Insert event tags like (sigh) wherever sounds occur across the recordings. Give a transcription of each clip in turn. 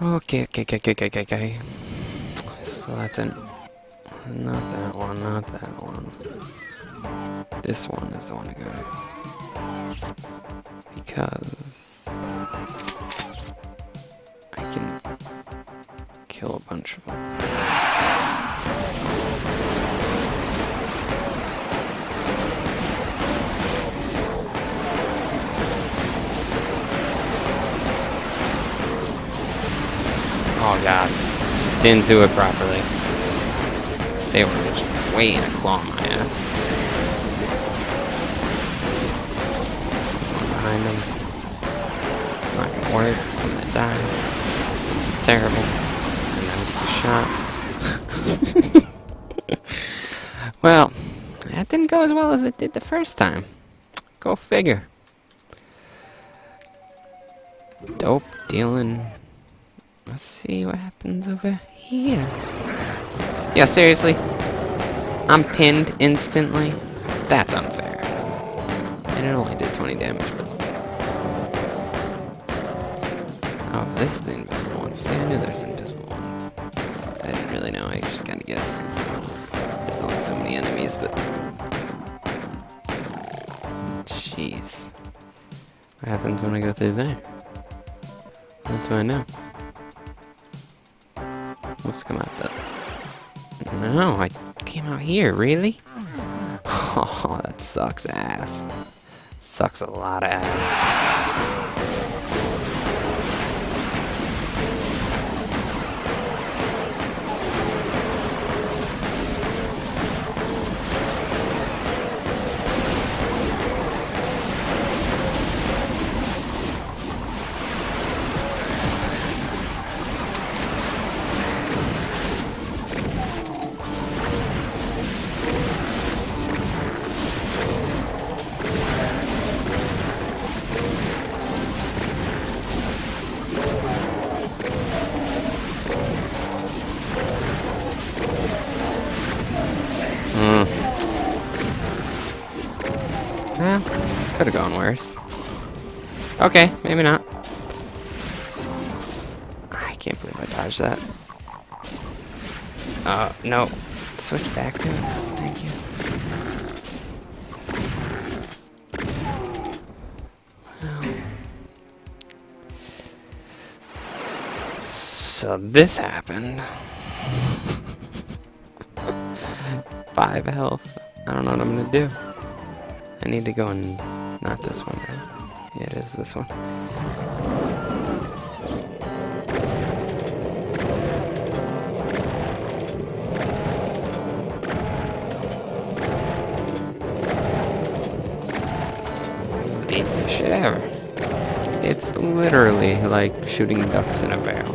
Okay, okay, okay, okay, okay, okay. So that didn't... Not that one, not that one. This one is the one to go to. Because... I can kill a bunch of them. Didn't it properly. They were just waiting to claw my ass. Behind them. It's not gonna work. I'm gonna die. This is terrible. And I missed the shot. (laughs) well, that didn't go as well as it did the first time. Go figure. Dope dealing Let's see what happens over here. Yeah, seriously? I'm pinned instantly? That's unfair. And it only did 20 damage, but... Oh, this is the invisible one. See, I knew there was invisible ones. I didn't really know, I just kinda guessed, because there's only so many enemies, but... Jeez. What happens when I go through there? That's what I know. Come out that. No, I came out here, really? (laughs) Oh, that sucks ass. Sucks a lot of ass. Could have gone worse. Okay, maybe not. I can't believe I dodged that. Uh, no. Switch back to it. Thank you. So this happened. (laughs) Five health. I don't know what I'm gonna do. I need to go and not this one, right? Yeah, it is this one. This is the easiest shit ever. It's literally like shooting ducks in a barrel.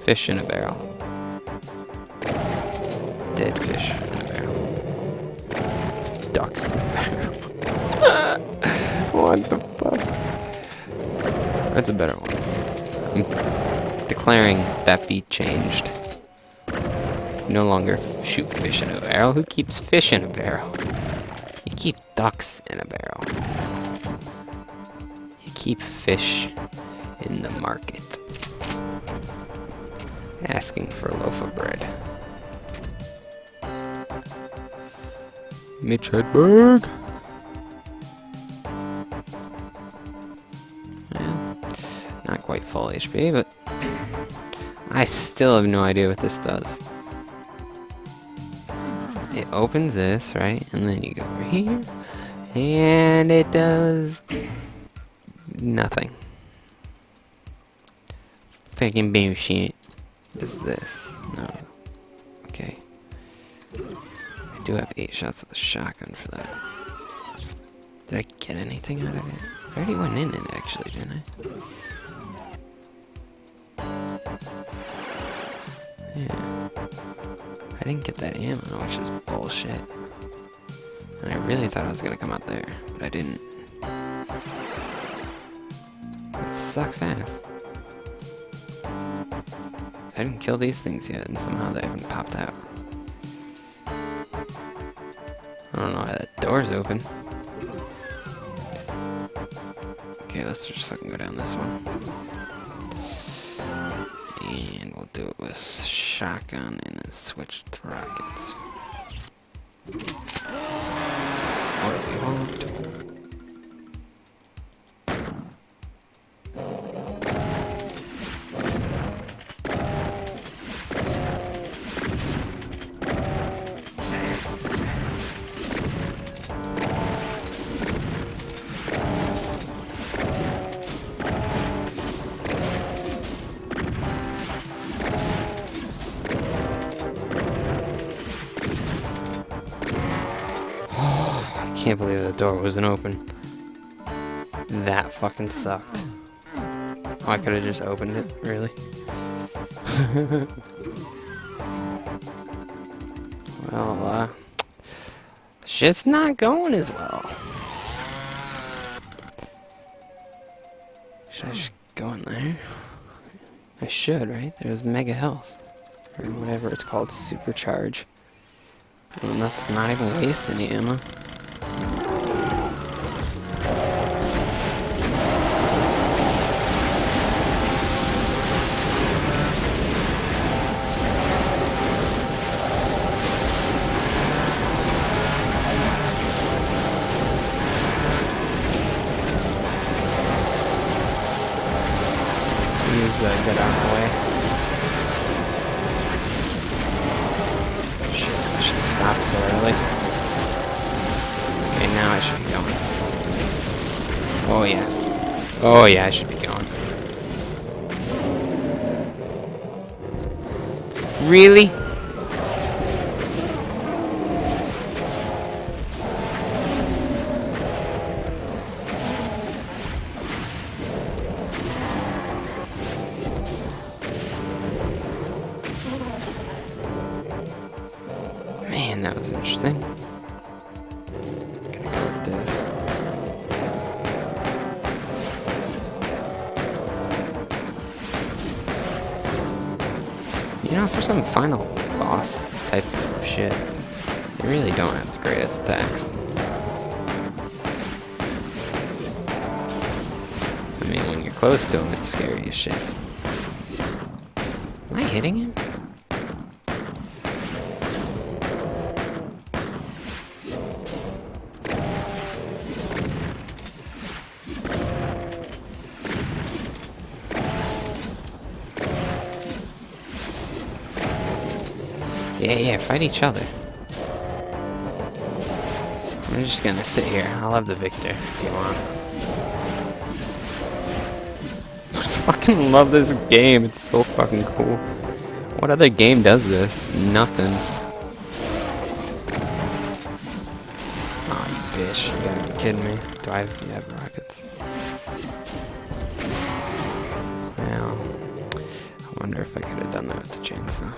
Fish in a barrel. Dead fish in a barrel. Ducks in a barrel. What the fuck? That's a better one. I'm declaring that beat changed. No longer shoot fish in a barrel. Who keeps fish in a barrel? You keep ducks in a barrel. You keep fish in the market. Asking for a loaf of bread. Mitch Hedberg. Well, not quite full HP, but I still have no idea what this does. It opens this, right? And then you go over here. And it does nothing. Fucking bullshit. Is this? No. Okay. I do have eight shots of the shotgun for that. Did I get anything out of it? I already went in it actually, didn't I? Yeah. I didn't get that ammo, which is bullshit. And I really thought I was gonna come out there, but I didn't. It sucks ass. I didn't kill these things yet, and somehow they haven't popped out. I don't know why that door's open. Okay, let's just fucking go down this one. And we'll do it with shotgun and then switch to rockets. Or we won't. Can't believe the door wasn't open. That fucking sucked. Oh, I could have just opened it, really? (laughs) well, uh, shit's not going as well. Should I just go in there? I should, right? There's mega health. Or whatever it's called, supercharge. And that's not even wasting any ammo. So early. Okay, now I should be going. Oh yeah. Oh yeah, I should be going. Really? You know, for some final boss type shit, they really don't have the greatest attacks. I mean, when you're close to him, it's scary as shit. Am I hitting him? Yeah, fight each other. I'm just gonna sit here. I'll have the victor if you want. (laughs) I fucking love this game. It's so fucking cool. What other game does this? Nothing. Aw, you bitch. You gotta be kidding me. Do I have, have rockets? Well, I wonder if I could have done that with the chainsaw.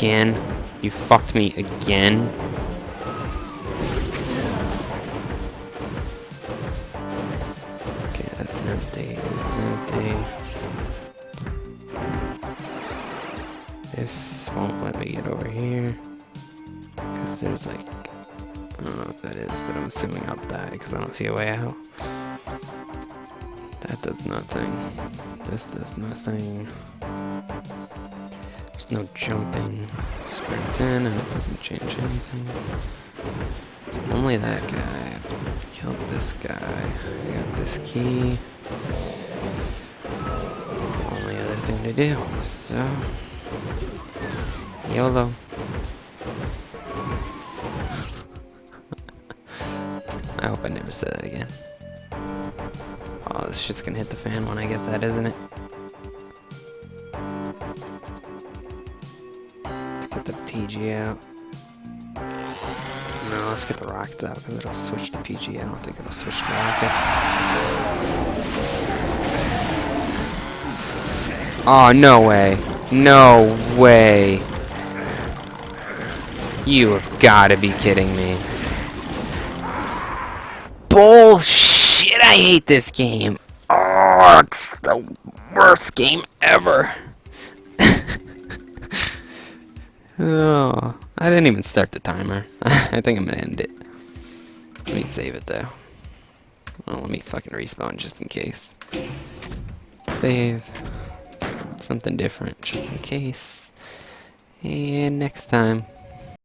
Again? You fucked me again? Okay, that's empty. This is empty. This won't let me get over here. Because there's like... I don't know what that is, but I'm assuming I'll die because I don't see a way out. That does nothing. This does nothing. There's no jumping. Sprint in and it doesn't change anything. It's only that guy. Killed this guy. I got this key. It's the only other thing to do. So, YOLO. (laughs) I hope I never say that again. Oh, this shit's gonna hit the fan when I get that, isn't it? PG out. No, let's get the rockets out because it'll switch to PG. I don't think it'll switch to rockets. Oh, no way. No way. You have got to be kidding me. bullshit! I hate this game. Oh, it's the worst game ever. Oh, I didn't even start the timer. (laughs) I think I'm gonna end it. Let me save it though. Well, let me fucking respawn just in case. Save. Something different just in case. And next time.